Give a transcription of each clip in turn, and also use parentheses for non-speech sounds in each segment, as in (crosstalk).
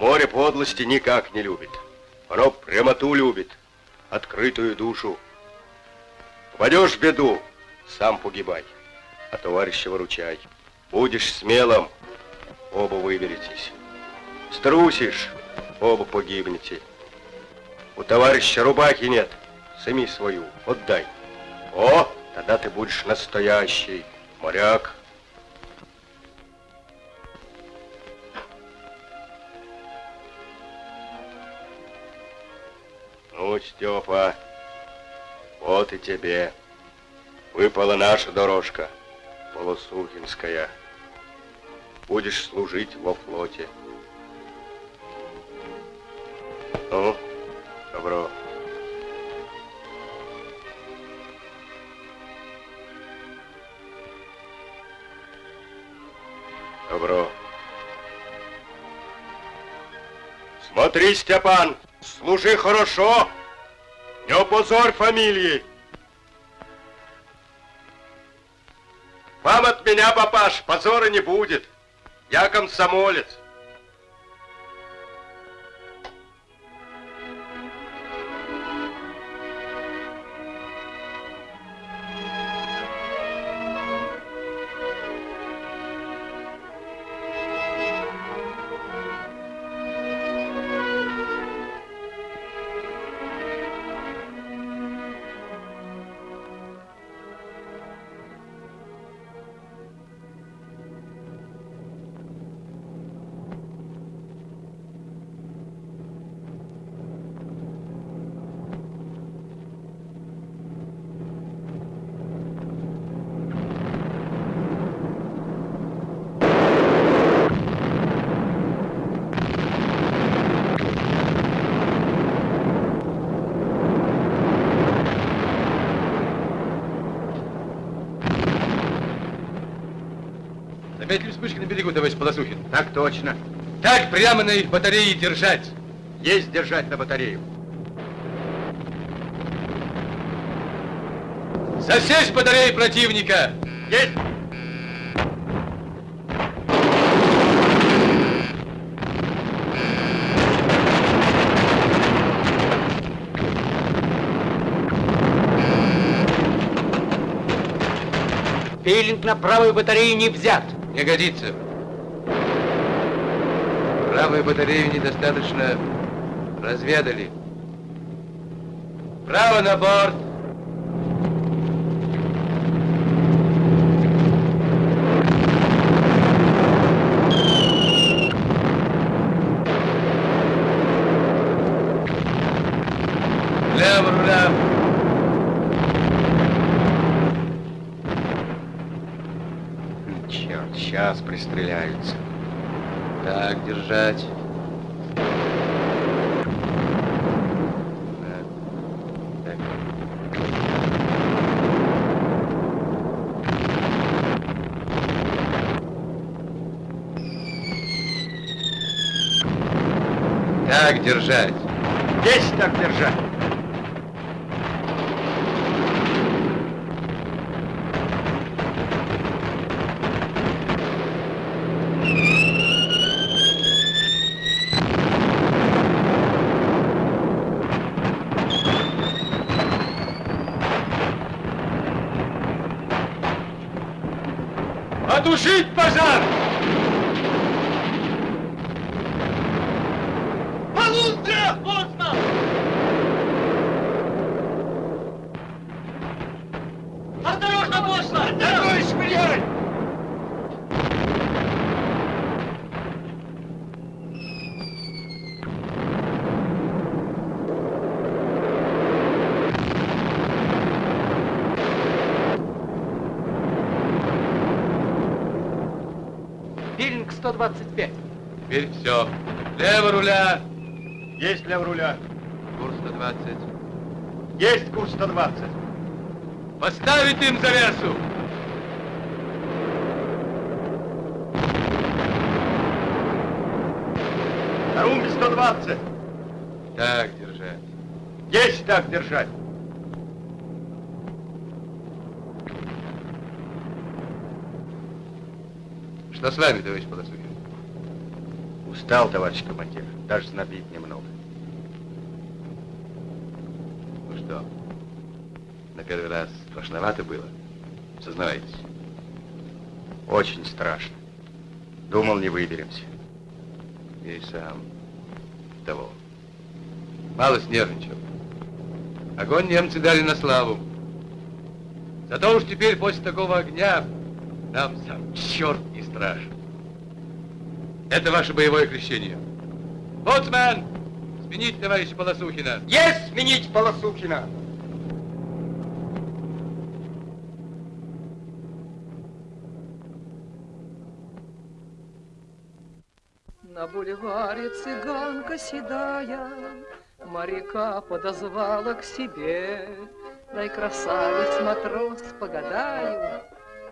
Море подлости никак не любит. Оно прямоту любит, открытую душу. Попадешь в беду, сам погибай, а товарища выручай. Будешь смелым, оба выберетесь. Струсишь, оба погибнете. У товарища рубахи нет, сами свою, отдай. О, тогда ты будешь настоящий моряк. Ну, Степа, вот и тебе. Выпала наша дорожка, Полосухинская. Будешь служить во флоте. Ну, добро. Добро. Смотри, Степан, служи хорошо, не опозорь фамилии. Вам от меня, папаш, позора не будет. Я комсомолец. Точно. Так прямо на их батарее держать. Есть держать на батарею. Засесть батареи противника. Есть! Пилинг на правой батарее не взят. Не годится. Правую батарею недостаточно разведали. Право на борт. Лево руля. Черт, сейчас пристреляются. Так держать. Да. Так. Так держать. Есть так держать. Потушить пожар! Полундра! Поздно! Осторожно, поздно! Товарищ шприон! Пилинг 125. Теперь все. Лево руля. Есть лев руля. Курс 120. Есть курс 120. Поставить им завесу. На румбе 120. Так держать. Есть так держать. Что с вами, товарищ Полосухин? Устал, товарищ командир, даже знобит немного. Ну что, на первый раз страшновато было? Сознавайтесь. Очень страшно. Думал, не выберемся. Я и сам того. Мало снервничал. Огонь немцы дали на славу. Зато уж теперь после такого огня нам сам черт не страшен. Это ваше боевое крещение. Боцман, сменить товарища Полосухина. Есть сменить Полосухина! На бульваре цыганка седая Моряка подозвала к себе. Дай, красавец, матрос, погадаю,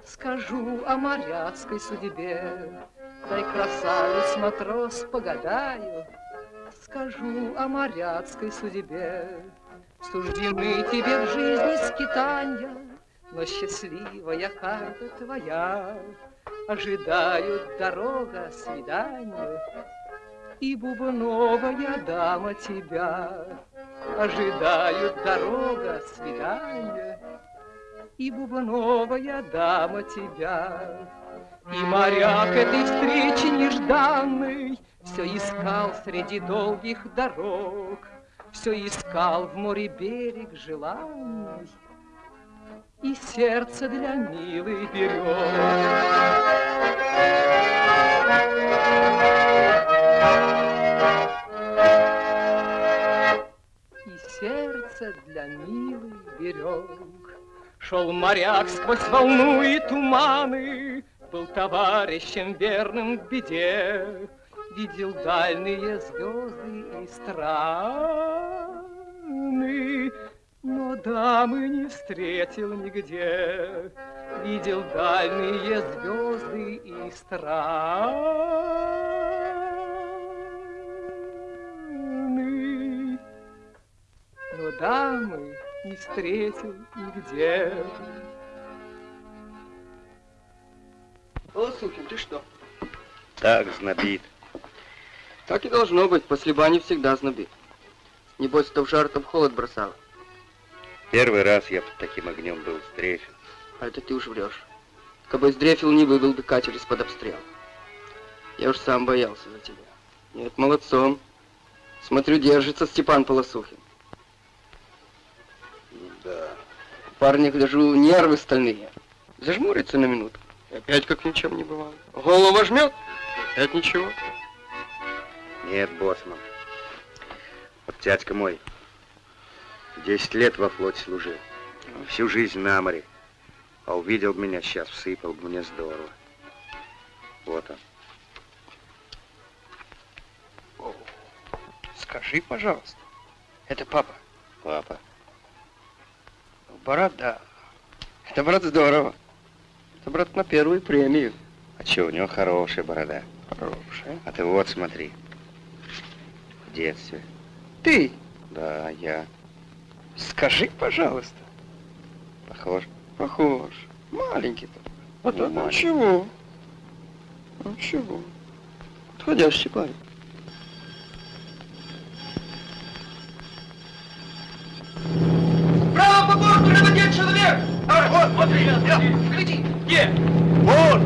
Скажу о моряцкой судьбе. Дай, красавец, матрос, погадаю, Скажу о моряцкой судьбе. Суждены тебе в жизни скитанья, Но счастливая карта твоя. Ожидают дорога, свидание, И бубновая дама тебя. Ожидают дорога, свидание, И бубновая дама тебя. И моряк этой встречи нежданной Все искал среди долгих дорог, Все искал в море берег желанный, И сердце для милой берег. И сердце для милой берег. Шел моряк сквозь волну и туманы, Был товарищем верным в беде, Видел дальние звезды и страны, Но дамы не встретил нигде. Видел дальние звезды и страны, Но дамы не встретил нигде. Полосухин, ты что? Так, знобит. Так и должно быть, после бани всегда знобит. Небось, то в жар, то в холод бросало. Первый раз я под таким огнем был стрефен. А это ты уж врешь. Кабы сдрефил, не вывел бы катер из-под обстрела. Я уж сам боялся за тебя. Нет, молодцом. Смотрю, держится Степан Полосухин. Да. Парни, гляжу, нервы стальные. Зажмурится на минуту. Опять как ничем не бывало. Голову жмет, опять ничего. Нет, боссман. Вот дядька мой, 10 лет во флоте служил. Всю жизнь на море. А увидел бы меня сейчас, всыпал бы мне здорово. Вот он. Скажи, пожалуйста, это папа? Папа. Брат, да. Это, брат, здорово. Это, брат, на первую премию. А че, у него хорошая борода. Хорошая. А ты вот смотри. В детстве. Ты Да, я. скажи, пожалуйста. Похож. Похож. Маленький только. А Ну, так маленький. ничего. Ничего. Подходящий парень. Право по борту, один человек! Вот, вот, Гляди! Где? Вот!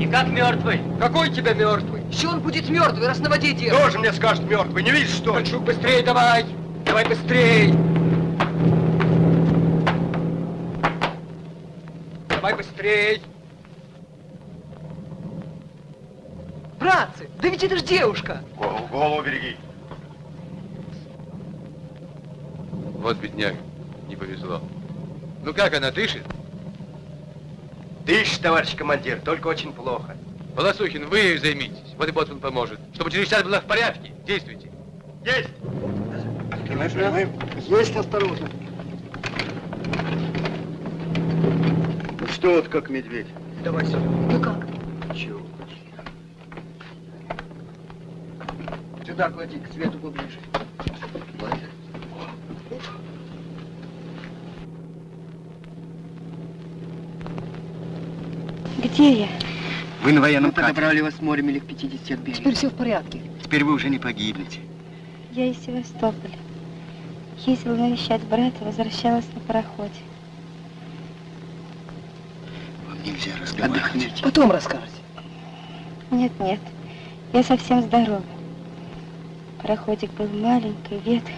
И как мертвый? Какой тебя мертвый? Еще он будет мертвый, раз на воде держит. Тоже мне скажет мертвый, не видишь, что ли? Кольчук, быстрее давай! Давай быстрей! Давай быстрей! Братцы, да ведь это ж девушка! Голову, голову береги. Вот бедняк, не повезло. Ну как она, дышит? Дышь, товарищ командир, только очень плохо. Полосухин, вы ею займитесь. Вот и Боцман поможет. Чтобы через час была в порядке. Действуйте. Есть! Есть осторожно. Ну что вот как медведь? Давай сюда. Ну как? Чего? Сюда клади, к свету поближе. Где я? Вы на военном Мы катере. подобрали вас морем милях 50 от берега. Теперь все в порядке. Теперь вы уже не погибнете. Я из Севастополя. Ездила навещать брата, возвращалась на пароходе. Вам нельзя разговаривать. Отдохните. Потом расскажете. Нет, нет, я совсем здорова. Пароходик был маленький, ветхий.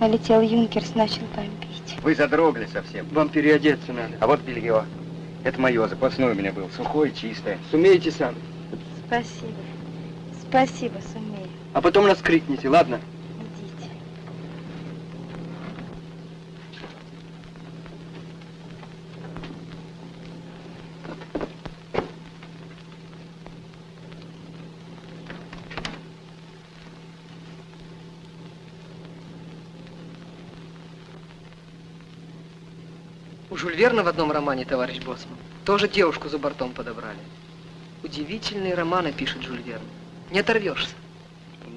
Налетел юнкерс, начал бомбить. Вы задрогли совсем. Вам переодеться надо. А вот белье. Это мое, запасное у меня было. Сухое, чистое. Сумеете сами. Спасибо. Спасибо, сумею. А потом нас крикните, ладно? Верна в одном романе, товарищ Боссман, тоже девушку за бортом подобрали. Удивительные романы пишет Жюль Верн. Не оторвешься.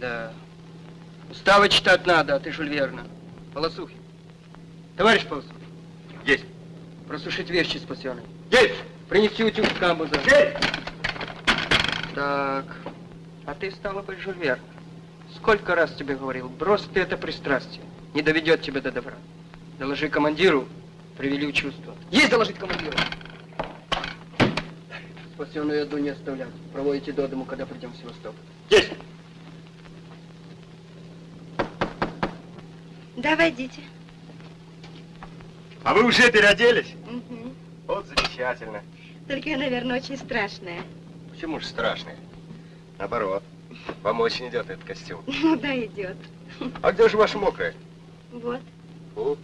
Да. Уставы читать надо, а ты Жюль Верна. Полосухи. Товарищ Полосухи. Есть. Просушить вещи спасенные. Есть! Принести утюг в камбуза. Есть! Так. А ты стала быть Жюль Верн. Сколько раз тебе говорил, брось ты это пристрастие. Не доведет тебя до добра. Доложи командиру, привели в чувство. Есть доложить командиру. Спасенную еду не оставлять. Проводите до дому, когда придем в Севастополь. Есть! Да, войдите. А вы уже переоделись? Мгм. Вот замечательно. Только я, наверное, очень страшная. Почему же страшный? Наоборот, вам очень идет этот костюм. (laughs) Ну да, идет. А где же ваша мокрая? Вот. Фу,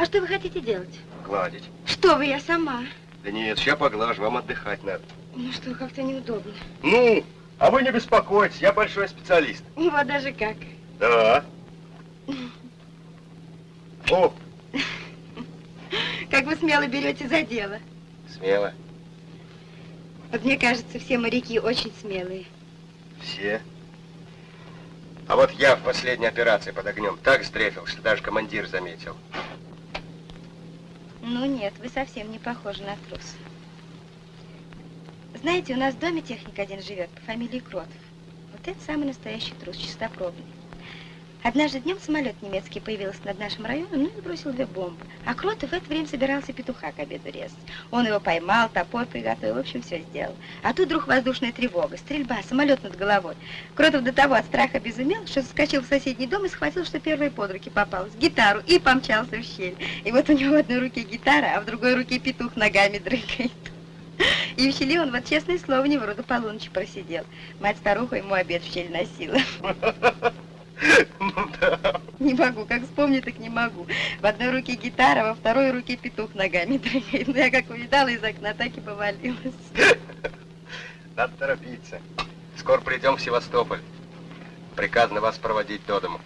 А что вы хотите делать? гладить. Что вы, я сама. Да нет, сейчас поглажу, вам отдыхать надо. Ну что, как-то неудобно. Ну, а вы не беспокойтесь, я большой специалист. Вот даже как. Да. О, Как вы смело берете за дело. смело. Вот мне кажется, все моряки очень смелые. Все. А вот я в последней операции под огнем так сдрефил, что даже командир заметил. Ну нет, вы совсем не похожи на трус. Знаете, у нас в доме техник один живет по фамилии Кротов. Вот это самый настоящий трус, чистопробный. Однажды днем самолет немецкий появился над нашим районом, ну и бросил две бомбы. А Кротов в это время собирался петуха к обеду резать. Он его поймал, топор приготовил, в общем, все сделал. А тут вдруг воздушная тревога, стрельба, самолет над головой. Кротов до того от страха безумел, что соскочил в соседний дом и схватил, что первой под руки попалась, гитару, и помчался в щель. И вот у него в одной руке гитара, а в другой руке петух ногами дрыгает. И в щели он, вот честное слово, не вроде полуночи просидел. Мать-старуха ему обед в щель носила. (laughs) Ну (laughs) да. Не могу, как вспомню, так не могу. В одной руке гитара, во второй руке петух ногами (laughs) дрыгает. Ну, я как увидала из окна, так и повалилась. (laughs) Надо торопиться. Скоро придем в Севастополь. Приказано вас проводить до дому.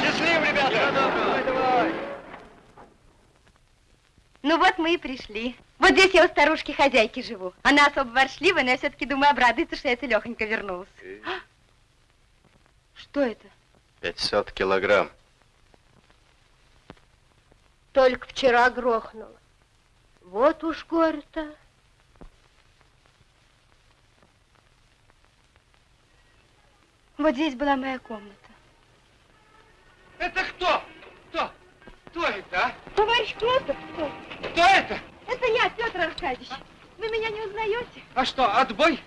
Счастливо, ребята! Ну вот мы и пришли. Вот здесь я у старушки хозяйки живу. Она особо воршливая, но я все-таки думаю, обрадуется, что я целехонько вернулась. А? Что это? 500 килограмм. Только вчера грохнуло. Вот уж горе-то. Вот здесь была моя комната. Это кто? Кто? Кто это, а? Товарищ Клотов, кто? Кто это? Петр Аркадьевич. Вы меня не узнаете? А что, отбой?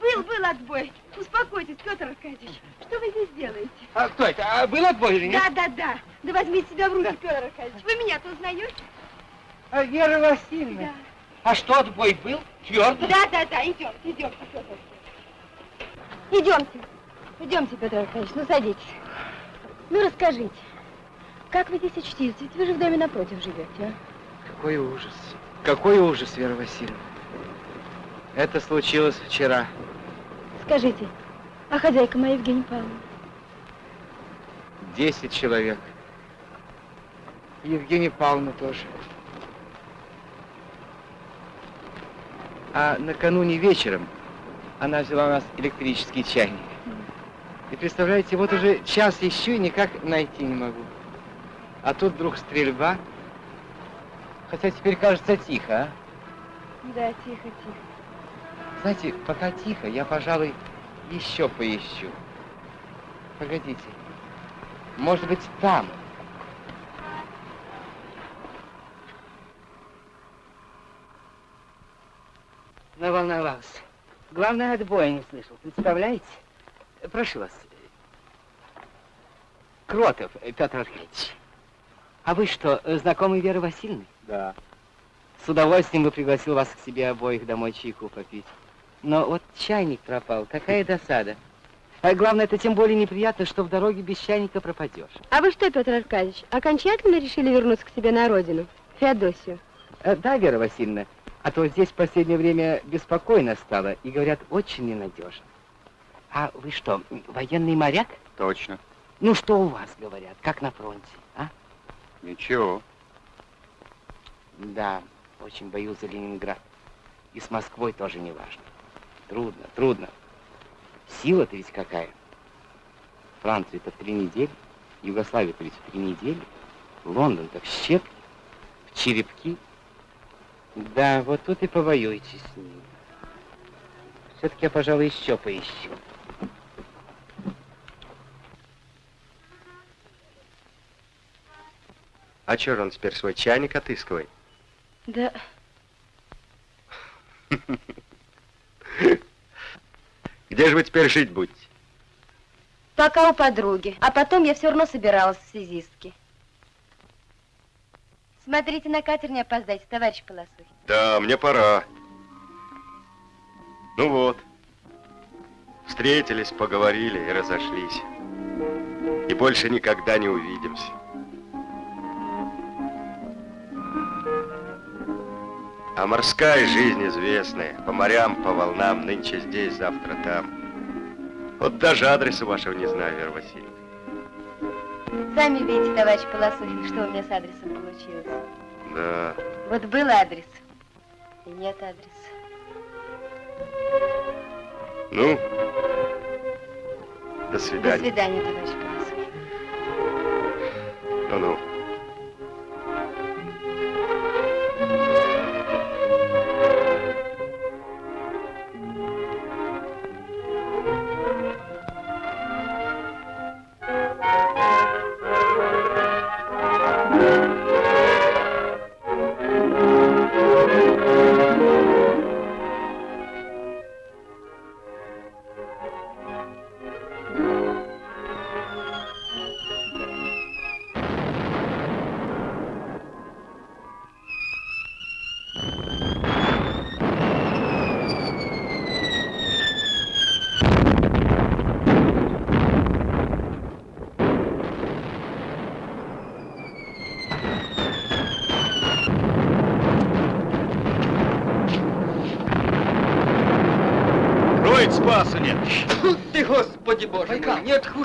Был, был отбой. Успокойтесь, Петр Аркадьевич. Что вы здесь делаете? А кто это? А был отбой или нет? Да, да, да. Да возьмите себя в руки, Петр Аркадьевич. Вы меня-то узнаете? А Вера Васильевна. Да. А что, отбой был? Твердо? Да, да, да, идемте, идемте, Петр Аркадьевич. Идемте. Идемте, Петр Аркадьевич, ну садитесь. Ну расскажите, как вы здесь очутились? Ведь вы же в доме напротив живете, а? Какой ужас. Какой ужас, Вера Васильевна. Это случилось вчера. Скажите, а хозяйка моя Евгения Павловна? Десять человек. Евгения Павловна тоже. А накануне вечером она взяла у нас электрический чайник. И представляете, вот уже час еще и никак найти не могу. А тут вдруг стрельба. Хотя теперь кажется тихо, а? Да, тихо, тихо. Знаете, пока тихо, я, пожалуй, еще поищу. Погодите. Может быть, там. Наволновался. Главное, отбоя не слышал. Представляете? Прошу вас. Кротов Петр Аркадьевич. А вы что, знакомый Веры Васильевны? Да. С удовольствием бы пригласил вас к себе обоих домой чайку попить. Но вот чайник пропал, какая досада. А главное, это тем более неприятно, что в дороге без чайника пропадешь. А вы что, Петр Аркадьевич, окончательно решили вернуться к себе на родину? Феодосию? Э, Да, Вера Васильевна, а то здесь в последнее время беспокойно стало и, говорят, очень ненадежно. А вы что, военный моряк? Точно. Ну, что у вас, говорят, как на фронте, а? Ничего. Да, очень боюсь за Ленинград. И с Москвой тоже не важно. Трудно, трудно. Сила-то ведь какая. Франция-то в три недели, Югославия-то ведь три недели, Лондон-то в щепки, в черепки. Да, вот тут и повоюйте с ним. Все-таки я, пожалуй, еще поищу. А чё он теперь свой чайник отыскивает? Да. (laughs) Где же вы теперь жить будете? Пока у подруги. А потом я все равно собиралась в связистки. Смотрите, на катер не опоздайте, товарищ Полосухин. Да, мне пора. Ну вот. Встретились, поговорили и разошлись. И больше никогда не увидимся. А морская жизнь известная. По морям, по волнам, нынче здесь, завтра там. Вот даже адреса вашего не знаю, Вера Васильевна. Сами видите, товарищ Полосухин, что у меня с адресом получилось. Да. Вот был адрес, и нет адреса. Ну, до До свидания. свидания, товарищ Полосухин. Ну-ну.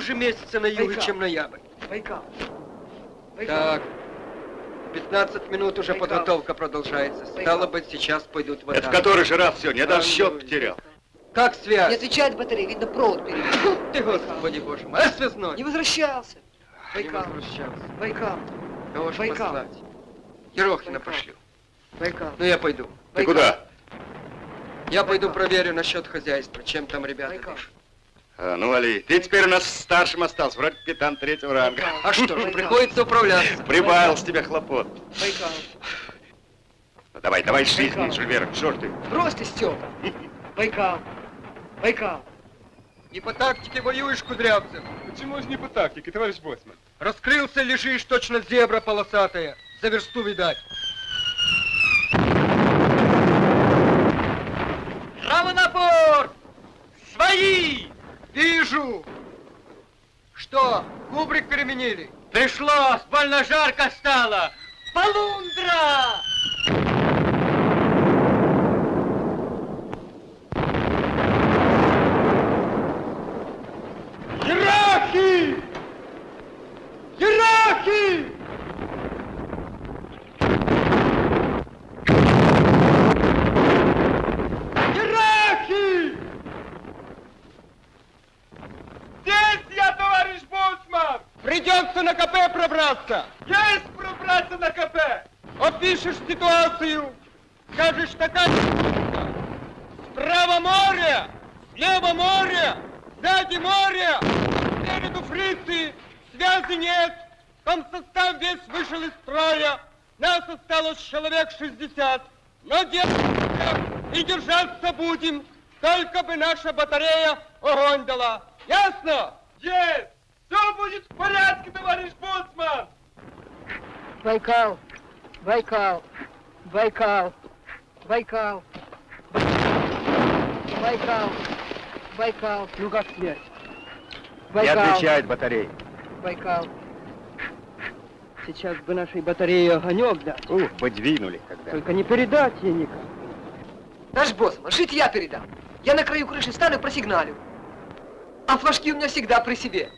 Хуже месяца на юге, чем ноябрь. Так, 15 минут уже подготовка продолжается. Стало быть, сейчас пойдут в Это который же раз все, я даже счет потерял. Как связь? Не отвечает батарея, видно, провод перебил. (laughs) Ты, Господи Боже мой, а связной? Не возвращался. Не Байкал. возвращался. Байкал. Кого ж Байкал. послать? Ерохина пошлю. Байкал. Ну, я пойду. Ты куда? Я пойду проверю насчет хозяйства, чем там ребята Байкал. дышат. А, ну, Али, ты теперь у нас старшим остался, вроде капитан третьего ранга. А что ж, Байкал. приходится управляться. Прибавил с тебя хлопот. Байкал. Ну, давай, давай, жизнь, Байкал. Жюль Верн, что ж ты? Брось ты, Степа. Байкал. Байкал. Не по тактике воюешь, Кудрявцев. Почему же не по тактике, товарищ Боцман? Раскрылся, лежишь, точно зебра полосатая. За версту видать. Право на борт! Свои! Вижу! Что, кубрик переменили? Пришлось, больно жарко стало! Полундра! Ерахи! Ерахи! Здесь я, товарищ Боцман! Придет Пытался на КП пробраться? Есть пробраться на КП! Опишешь ситуацию, скажешь такая Справа море, слева море, сзади море, спереду фрицы, связи нет, комсостав весь вышел из строя, нас осталось человек 60, но держимся и держаться будем, только бы наша батарея огонь дала. Ясно? Есть! Все будет в порядке, товарищ Боцман! Байкал, Байкал, Байкал, Байкал, Байкал, Байкал. Ну как? Не Байкал, отвечает батарея. Байкал. Сейчас бы нашей батарее огонек дать. Ух, подвинули когда. Только не передать ей никак. Наш босс, жить я передам. Я на краю крыши стану и просигналю. А флажки у меня всегда при себе.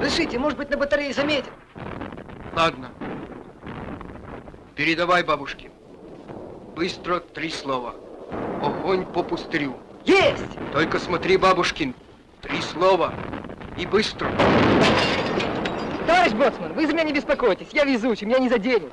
Решите, может быть, на батарее заметят. Ладно. Передавай бабушке. Быстро три слова. Огонь по пустырю. Есть! Только смотри, бабушкин. Три слова. И быстро. Товарищ Боцман, вы за меня не беспокойтесь. Я везучий, меня не заденет.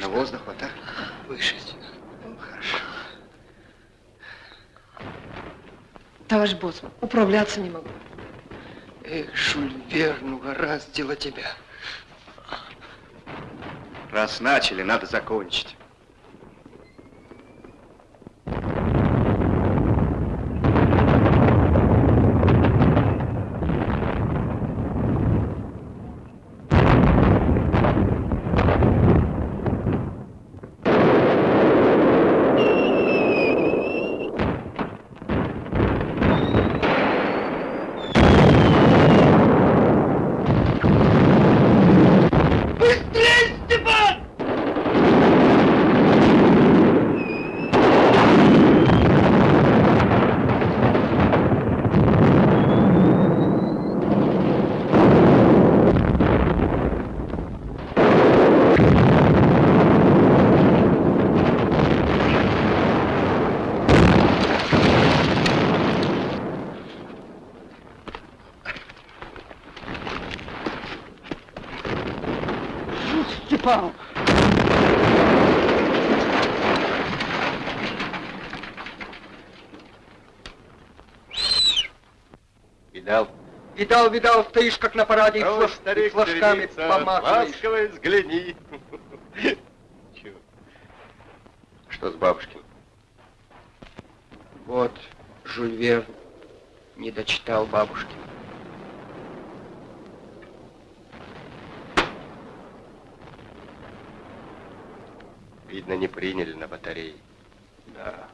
На воздух вот так. Выше. Товарищ Боцман, управляться не могу. Эх, Жюль Верн, угораздило тебя. Раз начали, надо закончить. Быстрей, Степан! Степан! Видал? Видал, видал, стоишь как на параде и Ой, флаж- старик, и флажками старица, помахиваешь. Ласково взгляни. Что с бабушкин? Вот, Жюль Верн не дочитал бабушки. Видно, не приняли на батарее. Да.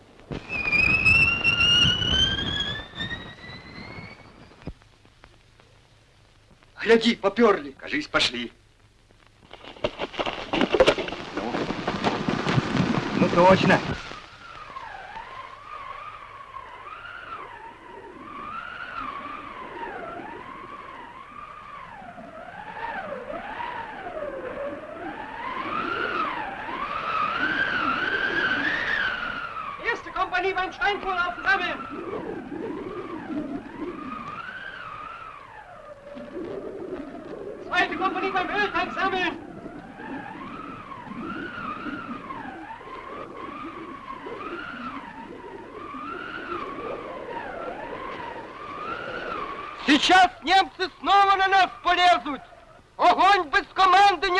Гляди, поперли. Кажись, пошли. Ну, ну точно.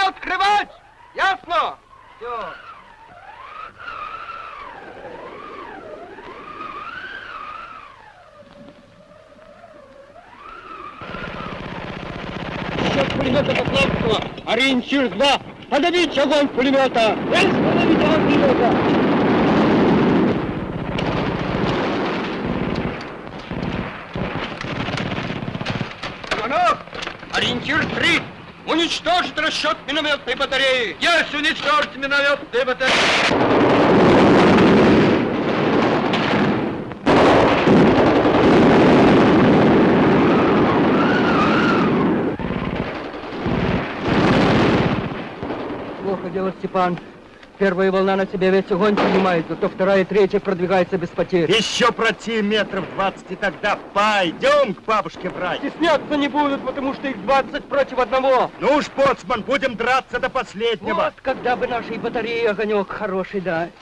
Не открывать. Ясно? Все. Счет пулемета Поплавского. Ориентир 2. Подавить огонь пулемета. Есть подавить огонь пулемета. Уничтожить расчет минометной батареи! Есть уничтожить минометные батареи! Плохо дело, Степан. Первая волна на себя весь огонь принимает, зато вторая и третья продвигается без потерь. Еще пройти метров 20, и тогда пойдем к бабушке брать. Стесняться не будут, потому что их 20 против одного. Ну уж, боцман, будем драться до последнего. Вот когда бы нашей батареи огонек хороший дать.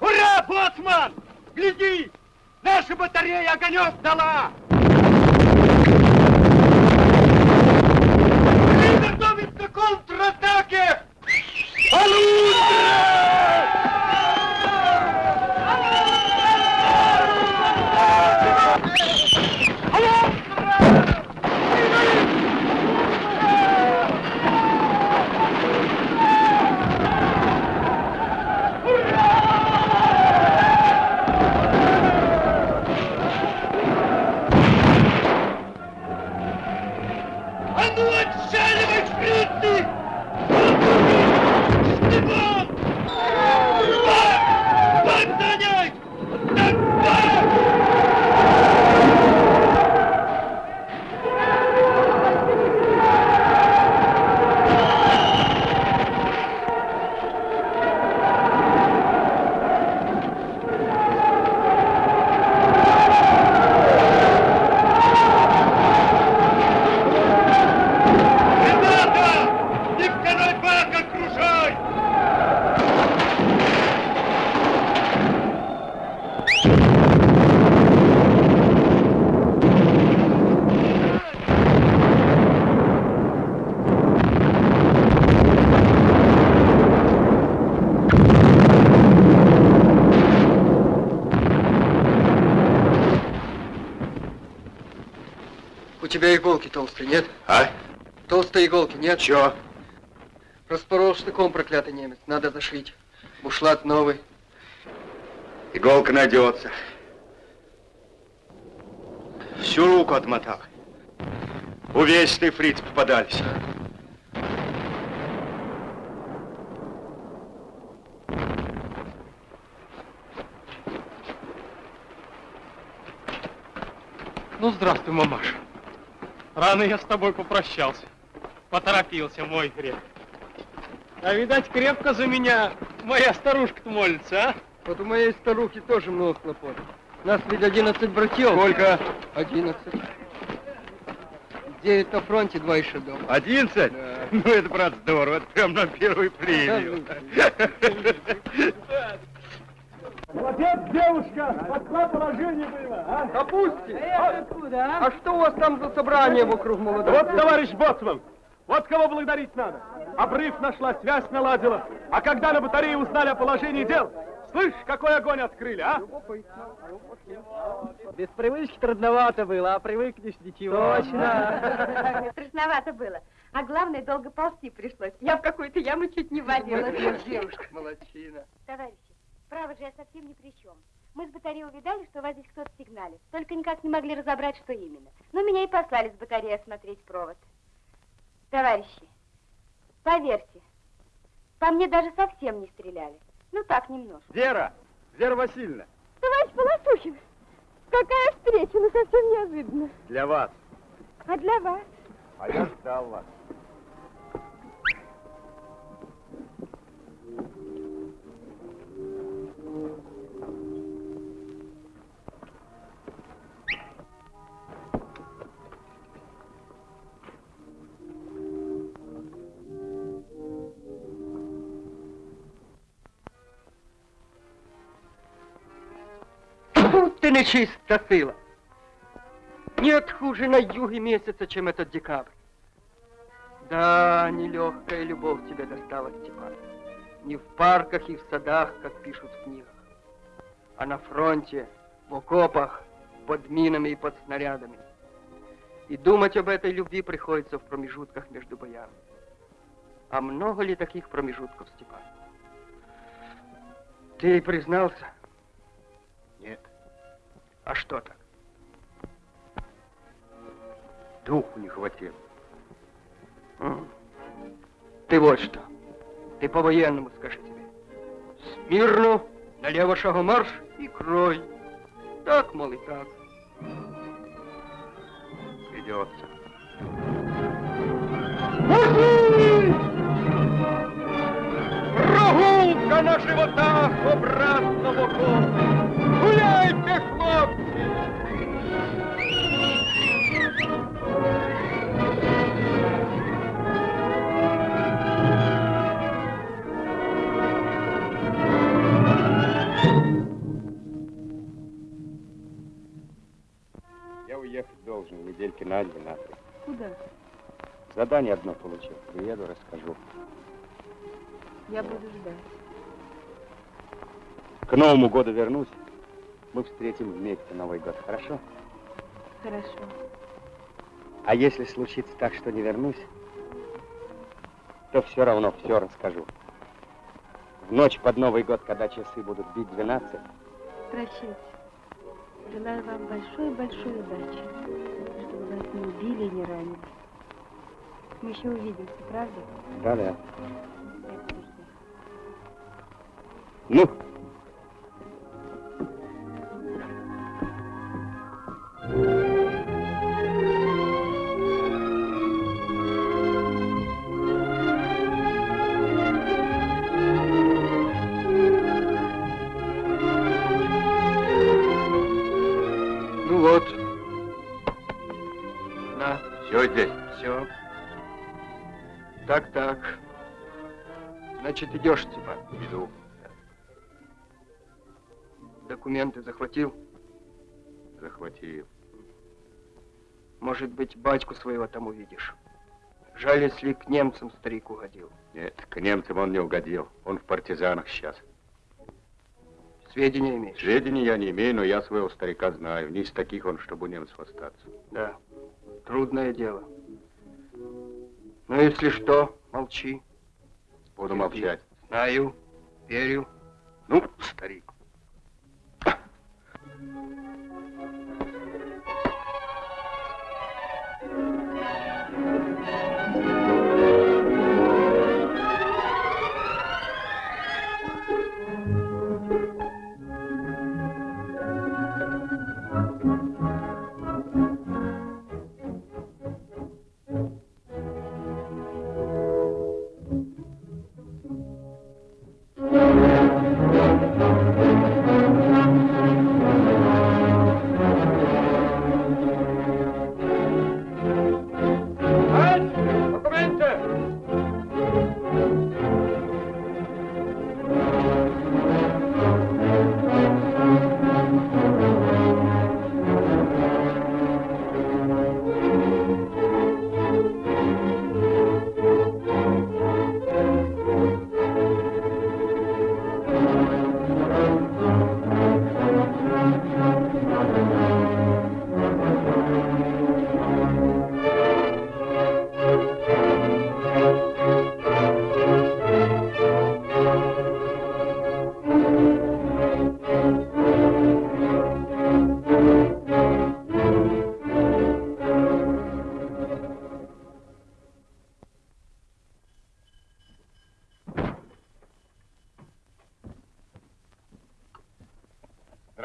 Ура, боцман! Гляди! Наша батарея огонек дала! Приготовиться к контратаке! А ну отчаливай, фрицы! Степан! Бак! Бак занять! Так, бак! Ребята! Не второй бак окружай! У тебя иголки толстые, нет? А? Толстой иголки, нет? Чё? Распорол штыком проклятый немец. Надо зашить. Бушлат новый. Иголка найдется. Всю руку отмотал. Увесистые фриц попадались. Ну, здравствуй, мамаша. Рано я с тобой попрощался. Поторопился, мой грех. А видать, крепко за меня моя старушка-то молится, а? Вот у моей старухи тоже много хлопот. Нас ведь 11 братьев. Сколько? 11. Девять на фронте, два еще дома. Одиннадцать? Ну, это, брат, здорово. Это прям на первую премию. Молодец, девушка! Какое положение было, а? Допусти! А, а что у вас там за собрание вокруг молодых? Вот, товарищ Боцман, вот кого благодарить надо. Обрыв нашла, связь наладила. А когда на батарее узнали о положении дел, слышь, какой огонь открыли, а? Без привычки трудновато было, а привыкнешь ничего. Точно. (laughs) Страшновато было. А главное, долго ползти пришлось. Я в какую-то яму чуть не валилась. Девушка, молодчина. Товарищи, право же я совсем ни при чем. Мы с батареи увидали, что у вас здесь кто-то сигналит. Только никак не могли разобрать, что именно. Но меня и послали с батареи осмотреть провод. Товарищи, поверьте, по мне даже совсем не стреляли. Ну так, немножко. Вера! Вера Васильевна! Товарищ Полосухин, какая встреча, ну совсем неожиданно. Для вас. А для вас? А я ждал вас. Ты нечиста сила. Нет хуже на юге месяца, чем этот декабрь. Да, нелегкая любовь тебе досталась, Степан. Не в парках и в садах, как пишут в книгах, а на фронте, в окопах, под минами и под снарядами. И думать об этой любви приходится в промежутках между боями. А много ли таких промежутков, Степан? Ты признался? А что так? Духу не хватило. Ты вот что. Ты по-военному скажи тебе. Смирно, налево шагом марш и крой. Так, мол, и так. Придется. Прогулка на животах обратно в окопи. Гуляйте, хлопці! Я уехать должен недельки на две, на три. Куда? Задание одно получил. Приеду, расскажу. Я буду ждать. К Новому году вернусь. Мы встретим вместе Новый год, хорошо? Хорошо. А если случится так, что не вернусь, то все равно все расскажу. В ночь под Новый год, когда часы будут бить 12, Прощайте. Желаю вам большой-большой удачи, чтобы вас не убили и не ранили. Мы еще увидимся, правда? да-да. Ну Значит, идешь, Степан. Иду. Документы захватил? Захватил. Может быть, батьку своего там увидишь. Жаль, если к немцам старик угодил. Нет, к немцам он не угодил. Он в партизанах сейчас. Сведения имеешь? Сведений я не имею, но я своего старика знаю. Не из таких он, чтобы у немцев остаться. Да. Трудное дело. Но если что, молчи. Буду молчать. Знаю, верю. Ну, старик.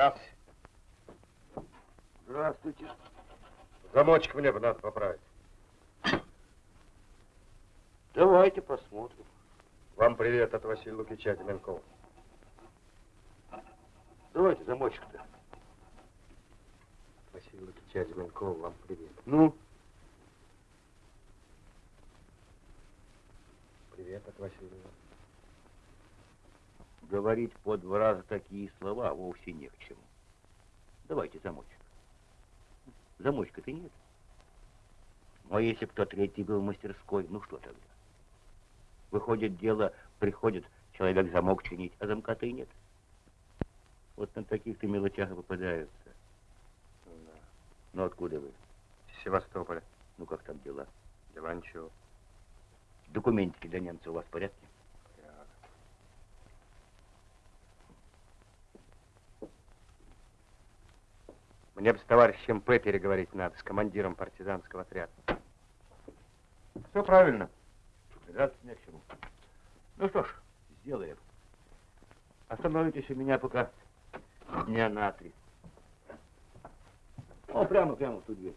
Здравствуйте. Здравствуйте. Замочек мне бы надо поправить. Давайте посмотрим. Вам привет от Василия Лукича Деменкова. Давайте замочек-то. Василий Лукича Деменкова, вам привет. Ну, Привет от Василия. Говорить по два раза такие слова вовсе не к чему. Давайте замочек. Замочка-то нет. Но если кто третий был в мастерской, ну что тогда? Выходит дело, приходит человек замок чинить, а замка-то и нет. Вот на таких-то мелочах и попадаются. Да. Ну откуда вы? Севастополя. Ну как там дела? Дела ничего. Документики для немца у вас в порядке? Мне бы с товарищем П. переговорить надо, с командиром партизанского отряда. Все правильно. Придраться не к чему. Ну что ж, сделаем. Остановитесь у меня пока дня на три. О, прямо, прямо в ту дверь.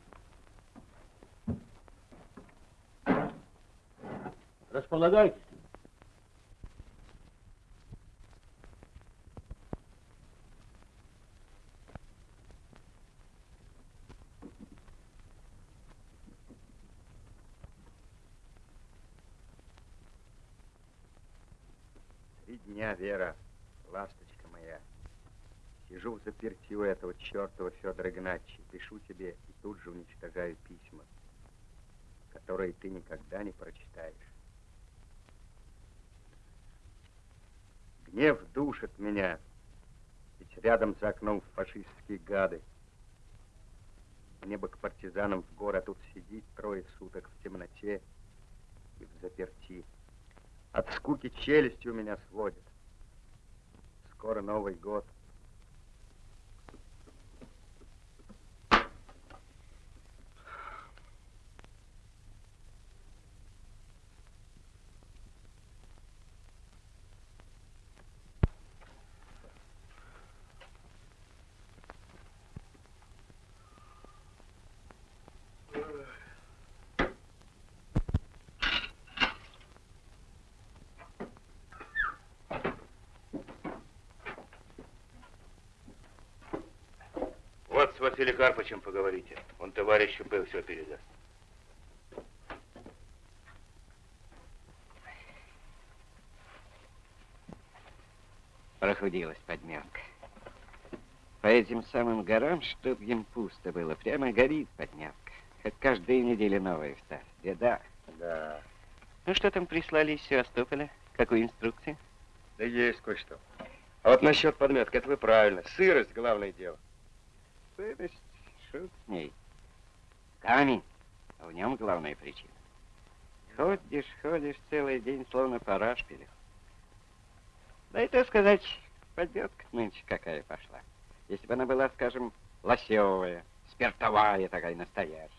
Располагайтесь. Три дня, Вера, ласточка моя. Сижу в заперти у этого чертова Федора Игнатьевича, пишу тебе и тут же уничтожаю письма, которые ты никогда не прочитаешь. Гнев душит меня, ведь рядом за окном фашистские гады. Мне бы к партизанам в город тут сидеть трое суток в темноте и в заперти. От скуки челюсти у меня сводит. Скоро Новый год. Вот с Василием Карпычем поговорите. Он товарищу П. все передаст. Прохудилась подмянка. По этим самым горам, чтоб им пусто было, прямо горит подмянка. Хоть каждую неделю новая вставь. Беда. Да. Ну что там прислали из Севастополя? Какую инструкцию? Да есть кое-что. А вот насчет подметки, это вы правильно. Сырость главное дело. Сырость, шут с ней. Камень. А в нем главная причина. Ходишь, ходишь целый день, словно по рашпилю. Да и то сказать, подметка нынче какая пошла. Если бы она была, скажем, лосевая, спиртовая такая настоящая.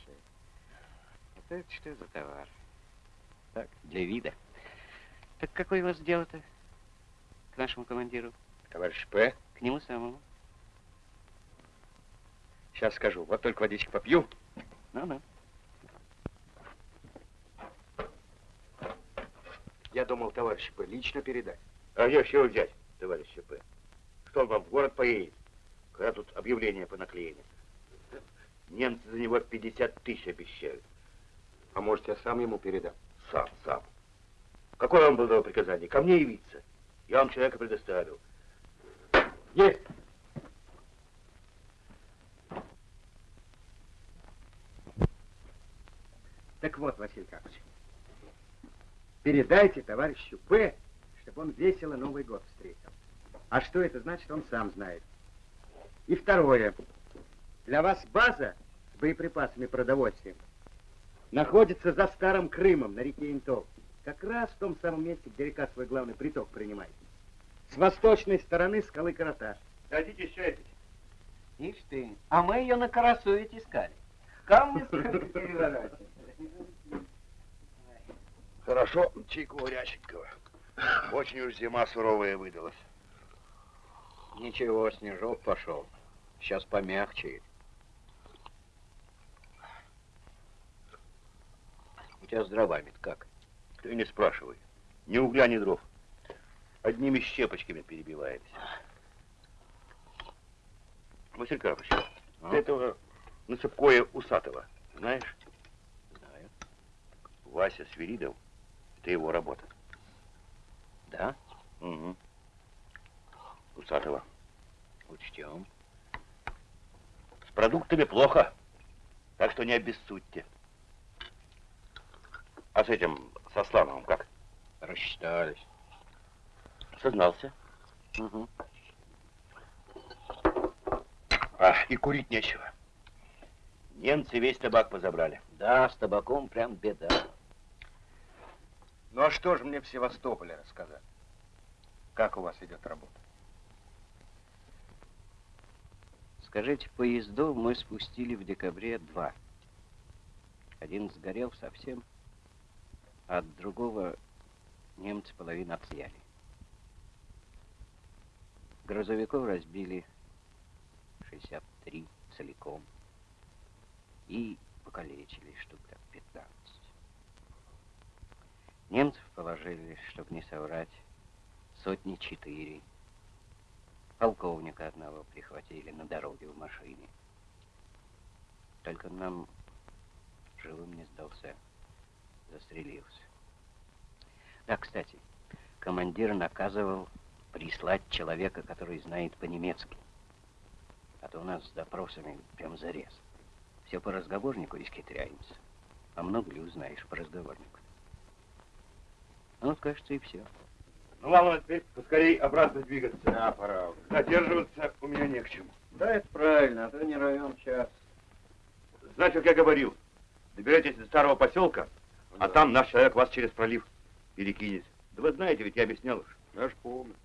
Это, это что за товар? Так, для вида. Так какое у вас дело-то к нашему командиру? Товарищ П. К нему самому. Сейчас скажу. Вот только водички попью. Ну-ну. Я думал, товарищ П. лично передать. А я чего взять, товарищ П? Что он вам в город поедет, когда тут объявление понаклеены? Немцы за него 50 тысяч обещают. А может, я сам ему передам? Сам, сам. Какое вам было приказание? Ко мне явиться. Я вам человека предоставил. Есть. Так вот, Василий Карпович, передайте товарищу П, чтобы он весело Новый год встретил. А что это значит, он сам знает. И второе. Для вас база с боеприпасами и продовольствием находится за Старым Крымом на реке Интол. Как раз в том самом месте, где река свой главный приток принимает. С восточной стороны скалы Караташ. Хотите чай? Ишь ты, а мы ее на Карасу ведь искали. Камни (laughs) переворачивать. Хорошо, чайку Урященкова. Очень уж зима суровая выдалась. Ничего, снежок пошел. Сейчас помягче. У тебя с дровами-то как? Ты не спрашивай. Ни угля, ни дров. Одними щепочками перебиваемся. Василий Карпович, А? ты этого Насыпкоя Усатого знаешь? Знаю. Вася Свиридов, это его работа. Да? Угу. Усатого. Учтем. С продуктами плохо. Так что не обессудьте. А с этим, со Слановым как? Рассчитались. Сознался. Угу. А, и курить нечего. Немцы весь табак позабрали. Да, с табаком прям беда. Ну а что же мне в Севастополе рассказать? Как у вас идет работа? Скажите, поездов мы спустили в декабре два. Один сгорел совсем, а от другого немцы половину отъяли. Грузовиков разбили 63 целиком и покалечили штук так 15. Немцев положили, чтобы не соврать, сотни четыре. Полковника одного прихватили на дороге в машине. Только нам живым не сдался, застрелился. Да, кстати, командир наказывал прислать человека, который знает по-немецки. А то у нас с допросами прям зарез. Все по разговорнику исхитряемся. А много ли узнаешь по разговорнику? Ну, кажется, и все. Ну, ладно, теперь поскорей обратно двигаться. Да, пора. уже. Задерживаться у меня не к чему. Да, это правильно, а то не равен час. Значит, как я говорил, доберетесь до старого поселка, а там наш человек вас через пролив перекинет. Да вы знаете, ведь я объяснял уж. Я ж помню.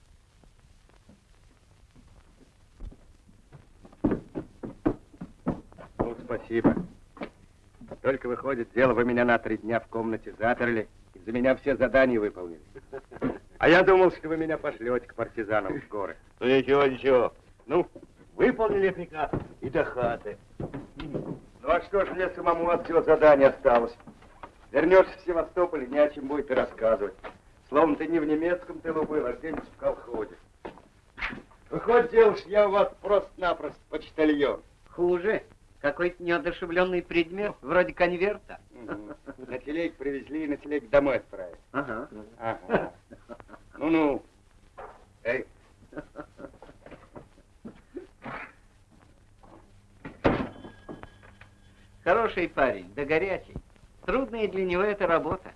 Ну, спасибо. Только выходит, дело вы меня на три дня в комнате заперли, за меня все задания выполнили. А я думал, что вы меня пошлете к партизанам в горы. Ну, ничего, ничего. Ну, выполнили приказ и до хаты. Ну, а что ж мне самому от всего задания осталось? Вернешься в Севастополь, не о чем будет и рассказывать. Словно ты не в немецком тылу был, а где-нибудь в колхозе. Выходит, девушка, я у вас просто-напросто почтальон. Хуже. Какой-то неодушевленный предмет, вроде конверта. На телеге привезли и на телеге домой отправили. Ага. Ага. Ну-ну. Эй. Хороший парень, да горячий. Трудная для него эта работа.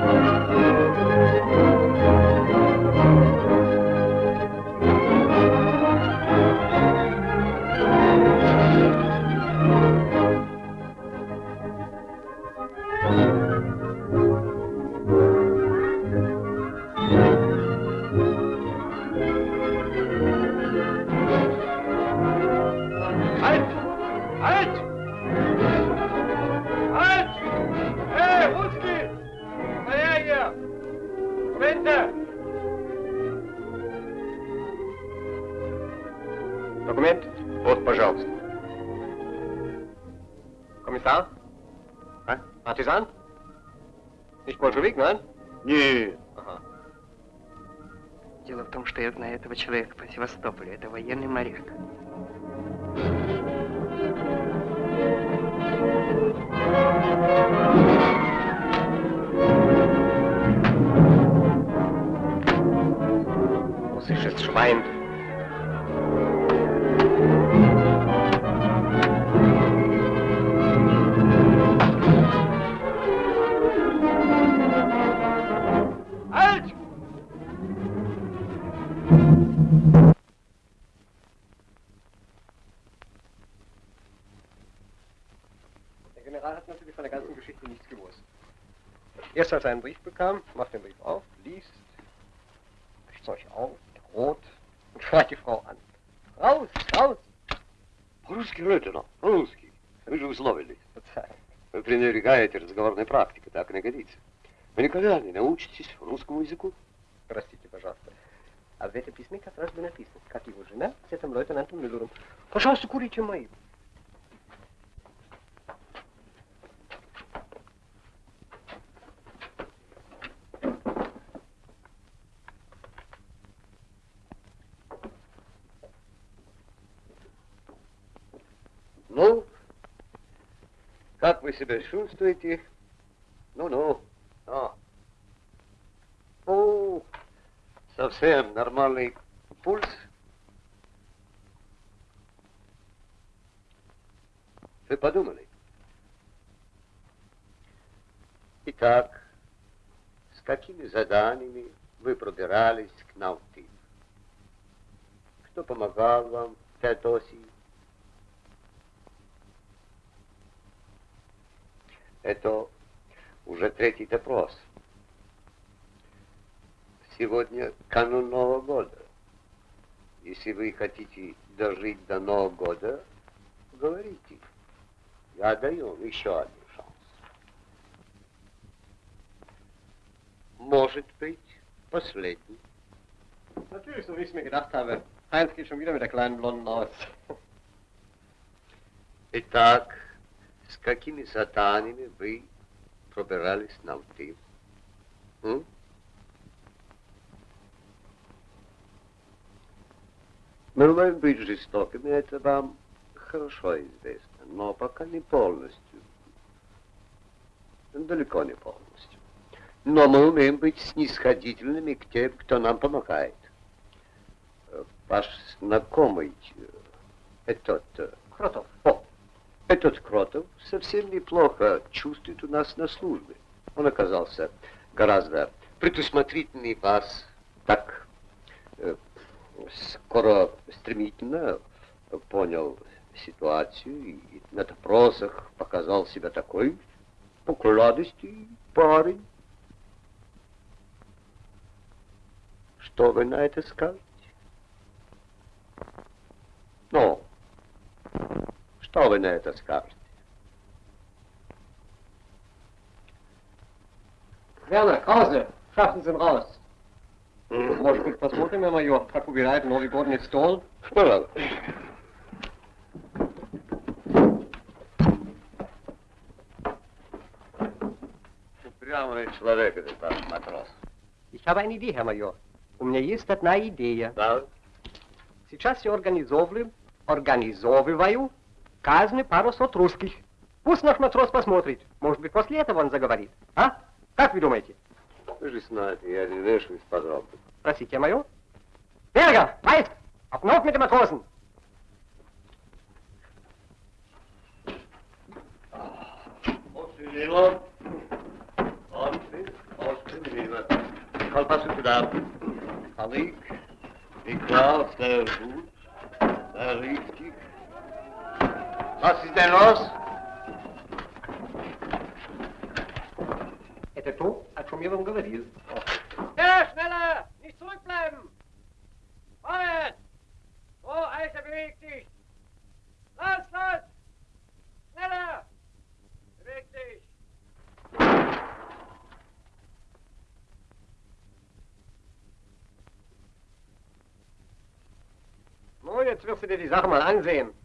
Halt! Partisan? Nicht Bolschewik, nein? Нет. Ага. Дело в том, что я знаю этого человека по Севастополю. Это военный моряк. Russisches Schwein. Erst als er einen Brief bekam, macht den Brief auf, liest, euch auf, droht und schreit die Frau an. Raus, raus! По-русски Рötина, по-русски. Вы же условились. Вы пренебрегаете разговорной практикой, так не годится. Вы никогда не научитесь русскому языку. Простите, пожалуйста. А в этом письме как раз бы написано, как его жена с этим лейтенантом Мюллером. Пожалуйста, курите мои. себя чувствуете? Ну-ну. О. О, совсем нормальный пульс. Вы подумали? Итак, с какими заданиями вы пробирались к Наутилу? Кто помогал вам в Это уже третий допрос. Сегодня канун Нового года. Если вы хотите дожить до Нового года, говорите. Я даю еще один шанс. Может быть, последний. Natürlich, so wie ich es mir gedacht habe. Heinz geht schon wieder mit der kleinen Blonden aus. Итак, с какими заданиями вы пробирались на Алтив? М? Мы умеем быть жестокими, это вам хорошо известно, но пока не полностью. Далеко не полностью. Но мы умеем быть снисходительными к тем, кто нам помогает. Э, Ваш знакомый, э, этот... э, Кротов. О, этот Кротов совсем неплохо чувствует у нас на службе. Он оказался гораздо предусмотрительнее вас, так э, скоро, стремительно понял ситуацию и на допросах показал себя такой покладистый парень. Что вы на это скажете? Ну, что вы на это скажете? Werner, Krause, schaffen Sie ihn raus. Может быть, посмотрим, Herr Major, как убирает Новый годный стол? Пожалуйста. Упрямый человек этот ваш матрос. Ich habe eine Idee, Herr Major. У меня есть одна идея. Да? Сейчас я организовываю, организовываю казни пару сот русских. Пусть наш матрос посмотрит. Может быть, после этого он заговорит. А? Как вы думаете? Вы же знаете, я не вешаюсь подробно. Простите. Berger, Weist, auf den Hof mit den Matrosen. Очень, очень мило. Колбасу туда. Халык, икра, sehr richtig. Was ist denn los? Herr Tepot hat schon mir Grenadiers. Ja, schneller! Nicht zurückbleiben! Vorwärts! So, Alter, beweg dich! Los, los! Schneller! Beweg dich! Nun, jetzt wirst du dir die Sache mal ansehen.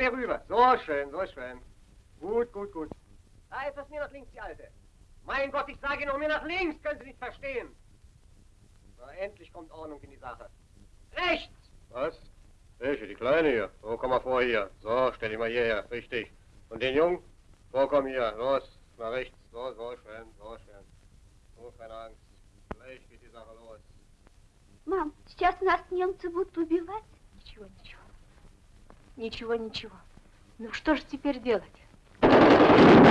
Kleine dort. Mehr rüber. So schön, so schön. Gut, gut, gut. Da etwas mehr nach links, die Alte. Mein Gott, ich sage noch mehr nach links. Können Sie nicht verstehen. So, endlich kommt Ordnung in die Sache. Rechts! Was? Welche? Die Kleine hier? So, komm mal vor hier. So, stell dich mal hierher. Richtig. Und den Jungen? So, komm hier. Los, nach rechts. So, so, schön, so, schön. So, keine Angst. Gleich geht die Sache los. Мам, сейчас нас немцы будут убивать? Ничего, ничего. Ничего, ничего. Ну что же теперь делать?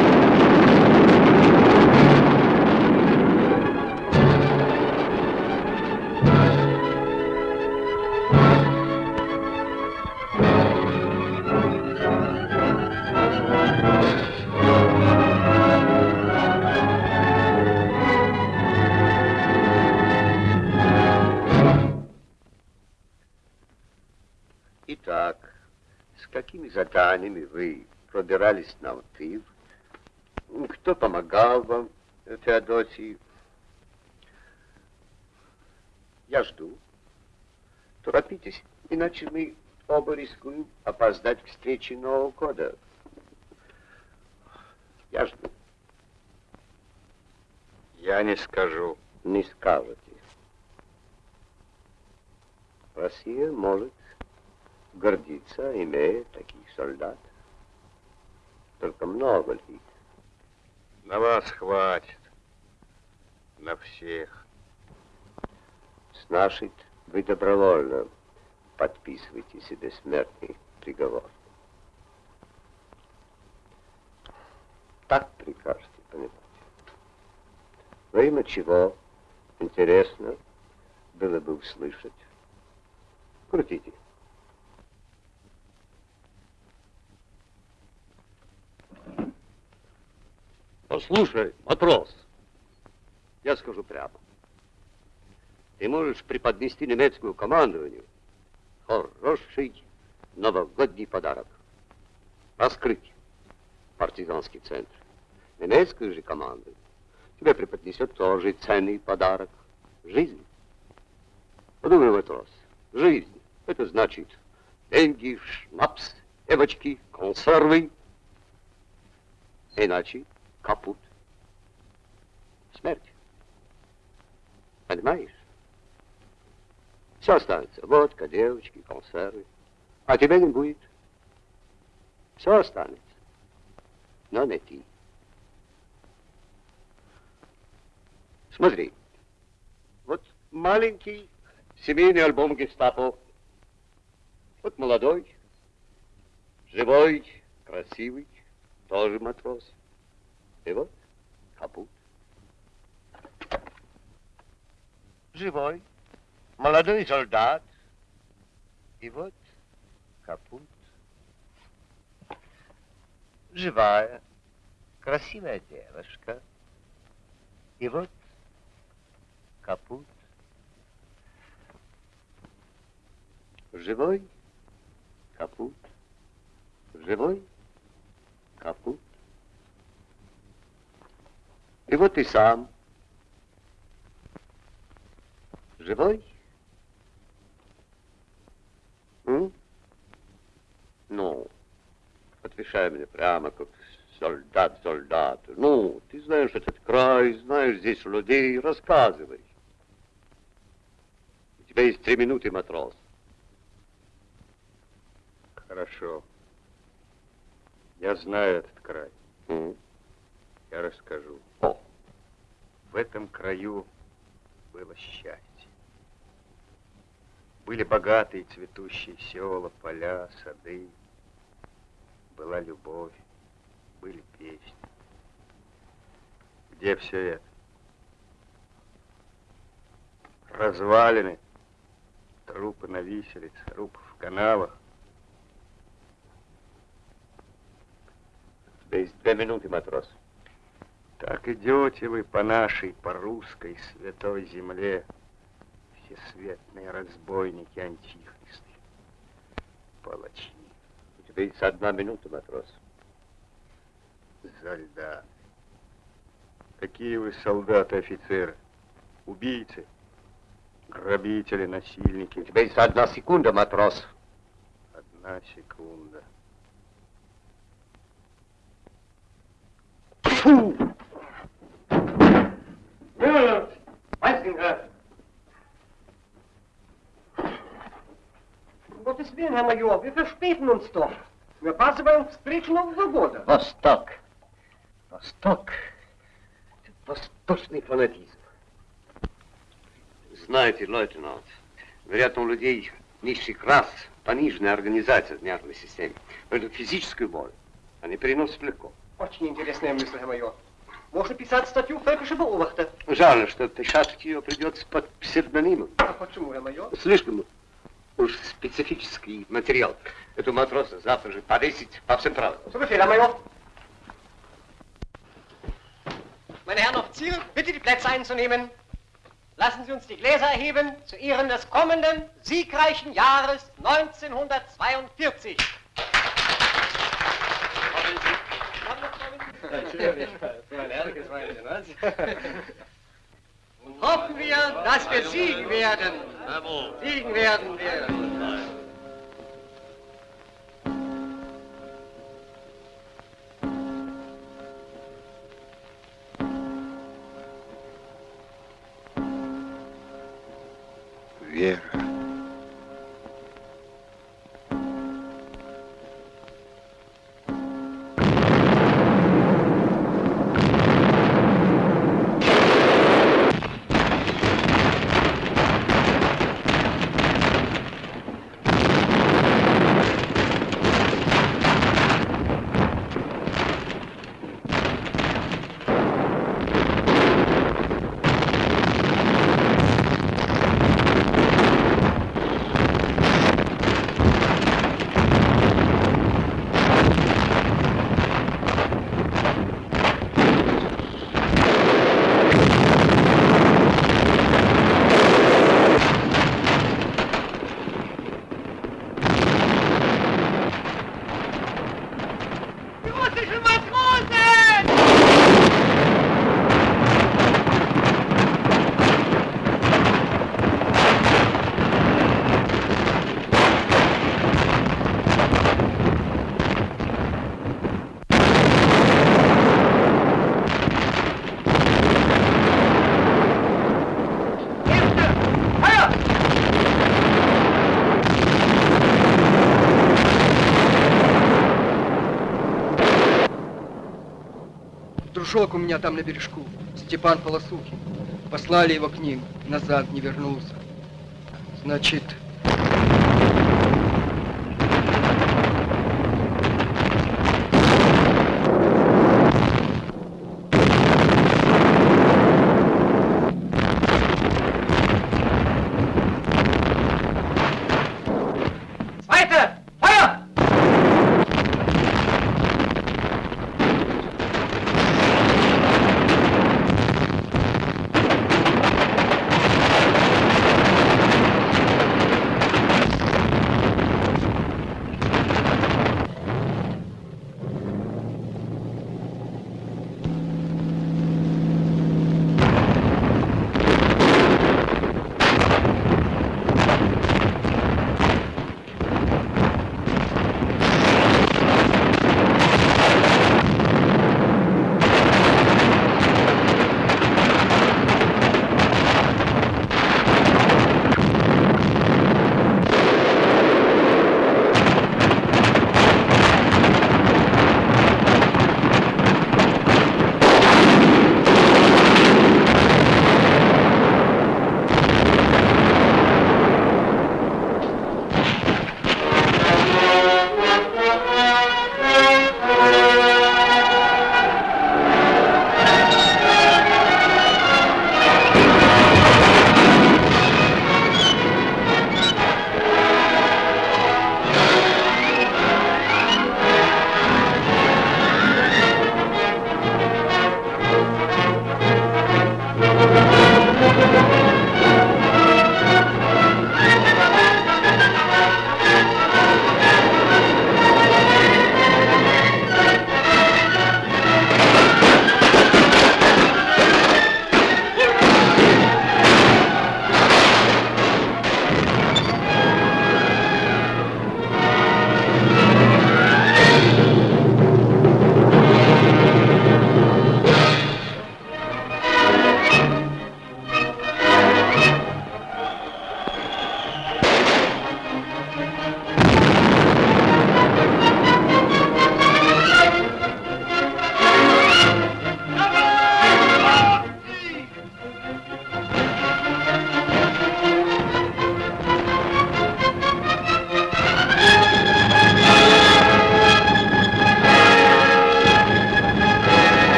Какими заданиями вы пробирались на Алтив? Кто помогал вам, Феодосий? Я жду. Торопитесь, иначе мы оба рискуем опоздать к встрече Нового года. Я жду. Я не скажу. Не скажете. Россия может гордиться, имея таких солдат. Только много ли? На вас хватит. На всех. Значит, вы добровольно подписываете себе смертный приговор. Так прикажете понимать. Во имя чего, интересно, было бы услышать. Крутите. Послушай, матрос, я скажу прямо. Ты можешь преподнести немецкому командованию хороший новогодний подарок. Раскрыть партизанский центр. Немецкая же команда тебе преподнесет тоже ценный подарок. Жизнь. Подумай, матрос, жизнь. Это значит деньги, шнапс, девочки, консервы. Иначе капут. Смерть. Понимаешь? Все останется. Водка, девочки, консервы. А тебя не будет. Все останется. Но не ты. Смотри. Вот маленький семейный альбом гестапо. Вот молодой, живой, красивый, тоже матрос. И вот капут. Живой, молодой солдат. И вот капут. Живая, красивая девушка. И вот капут. Живой, капут. Живой, капут. И вот и сам. Живой? М? Ну, отвечай мне прямо, как солдат солдату. Ну, ты знаешь этот край, знаешь здесь людей, рассказывай. У тебя есть три минуты, матрос. Хорошо. Я знаю этот край. М? Я расскажу. В этом краю было счастье. Были богатые цветущие села, поля, сады. Была любовь, были песни. Где все это? Развалины, трупы на виселице, трупы в канавах. Есть две минуты, матрос. Так идете вы по нашей, по русской святой земле, всесветные разбойники, антихристы, палачи. У тебя есть одна минута, матрос. Солдаты. Какие вы солдаты, офицеры? Убийцы, грабители, насильники. У тебя есть одна секунда, матрос. Одна секунда. Gottes Willen, Herr Major, wir verspäten uns doch. Wir опаздываем к встрече Нового года. Восток. Восток. Восточный фанатизм. Знаете, лейтенант, вероятно, у людей низших рас пониженная организация в нервной системе. Поэтому физическую боль они переносят легко. Очень интересная мысль, Major. Можно писать статью «Völkische Beobachter». Жаль, что писать ее придется под псевдонимом. А почему, Herr Major? Слишком уж специфический материал. Эту матроса завтра же повесить по всем правилам. Befehl, Herr Major. Meine Herren Offiziere, bitte die Plätze einzunehmen. Lassen Sie uns die Gläser erheben zu Ehren des kommenden siegreichen Jahres 1942. (laughs) Und hoffen wir, dass wir siegen werden. Siegen werden wir. Дружок у меня там на бережку, Степан Полосухин. Послали его к ним, назад не вернулся. Значит,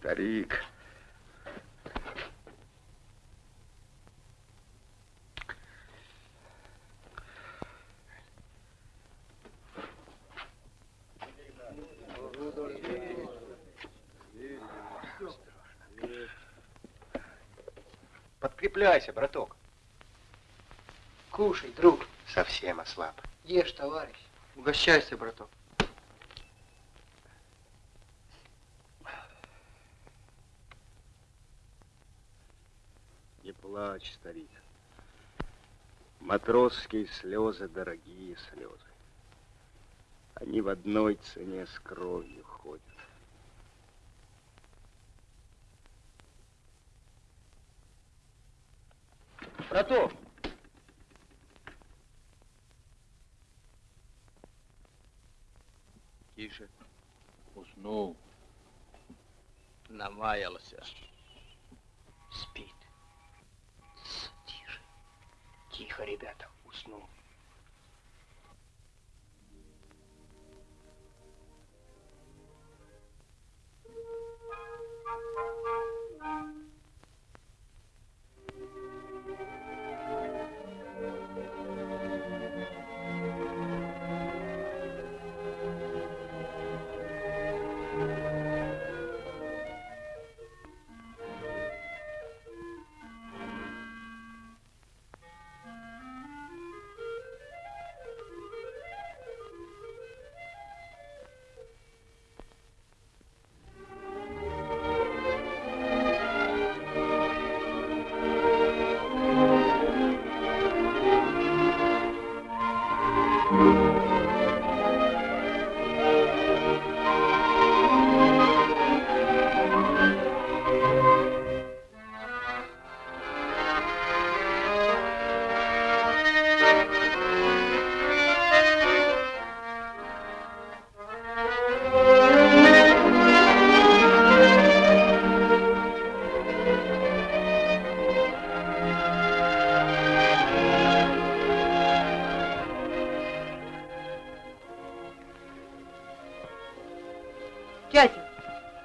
старик. Подкрепляйся, браток. Кушай, друг. Совсем ослаб. Ешь, товарищ. Угощайся, браток. Не плачь, старик. Матросские слезы, дорогие слезы. Они в одной цене с кровью ходят. Браток!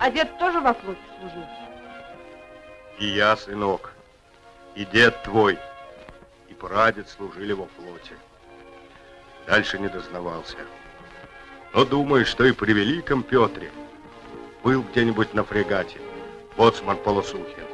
А дед тоже во флоте служил? И я, сынок, и дед твой, и прадед служили во флоте. Дальше не дознавался. Но думаю, что и при Великом Петре был где-нибудь на фрегате боцман Полосухин.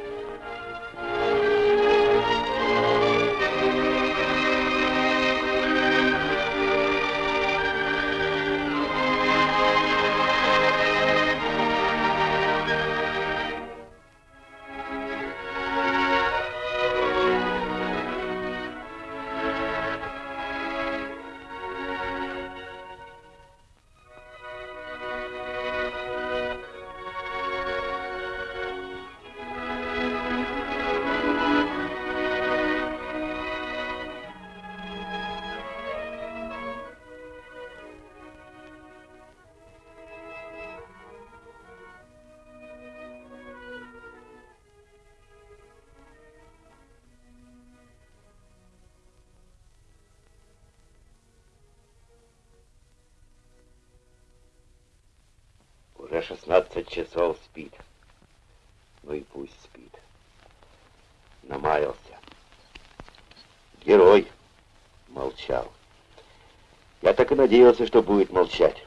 Надеялся, что будет молчать.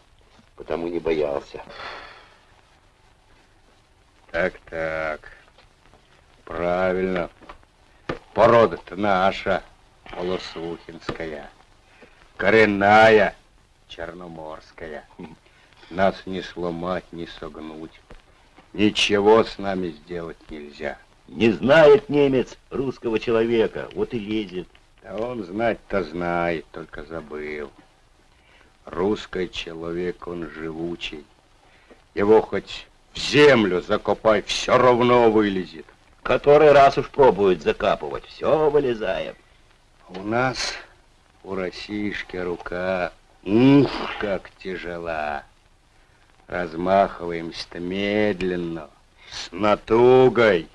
Потому не боялся. Так, так. Правильно. Порода-то наша, Полосухинская. Коренная, Черноморская. Нас не сломать, не согнуть. Ничего с нами сделать нельзя. Не знает немец русского человека, вот и лезет. Да он знать-то знает, только забыл. Русский человек, он живучий. Его хоть в землю закопай, все равно вылезет. Который раз уж пробует закапывать, все вылезает. У нас, у Россишки рука, ух, как тяжела. Размахиваемся-то медленно, с натугой,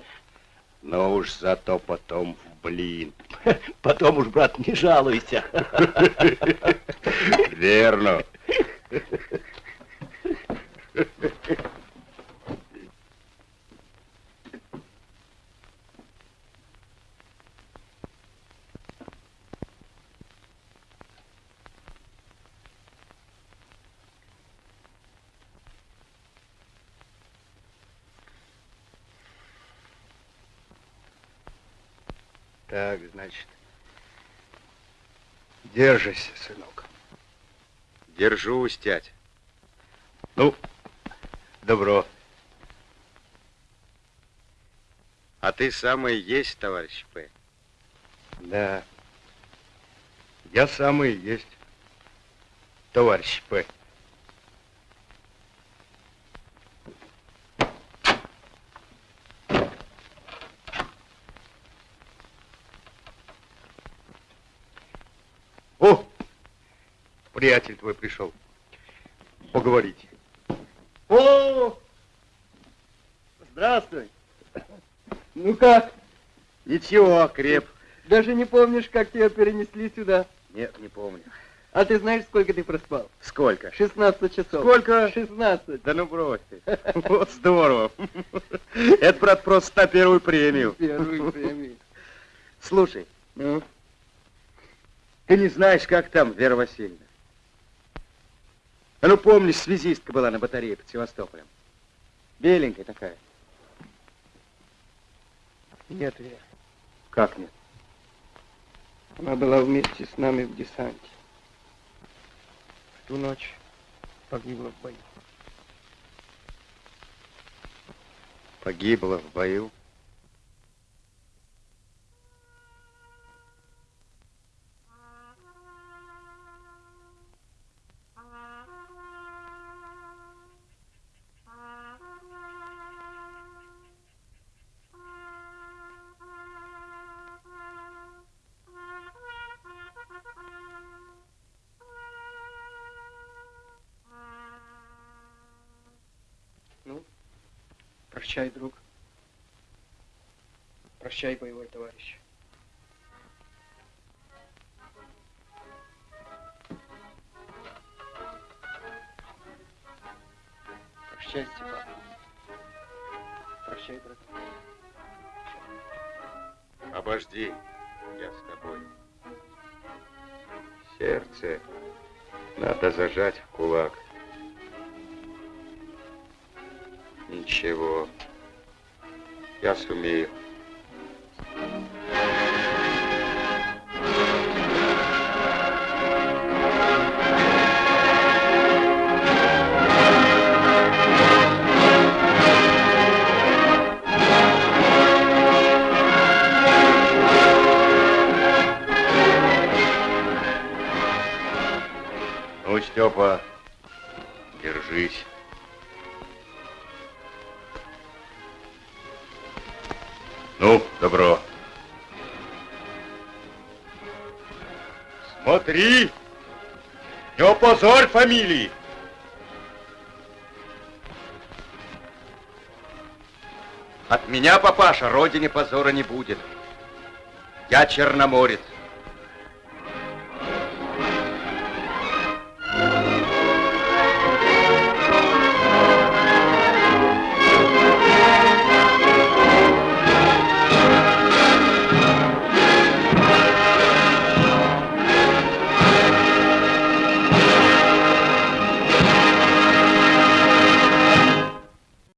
но уж зато потом в блин. (laughs) Потом уж, брат, не жалуйся. (laughs) Верно. (laughs) Так, значит, держись, сынок. Держусь, тять. Ну, добро. А ты самый есть, товарищ П. Да. Я самый есть, товарищ П. О, приятель твой пришел. Поговорить. О! Здравствуй. Ну как? Ничего, креп. Даже не помнишь, как тебя перенесли сюда? Нет, не помню. А ты знаешь, сколько ты проспал? Сколько? 16 часов. Сколько? 16. Да ну брось ты. Вот здорово. Это, брат, просто на первую премию. Первую премию. Слушай, Ну? ты не знаешь, как там Вера Васильевна? А ну помнишь, связистка была на батарее под Севастополем. Беленькая такая. Нет, Вера. Как нет? Она была вместе с нами в десанте. В ту ночь погибла в бою. Погибла в бою. Опозорь фамилии! От меня, папаша, родине позора не будет. Я черноморец.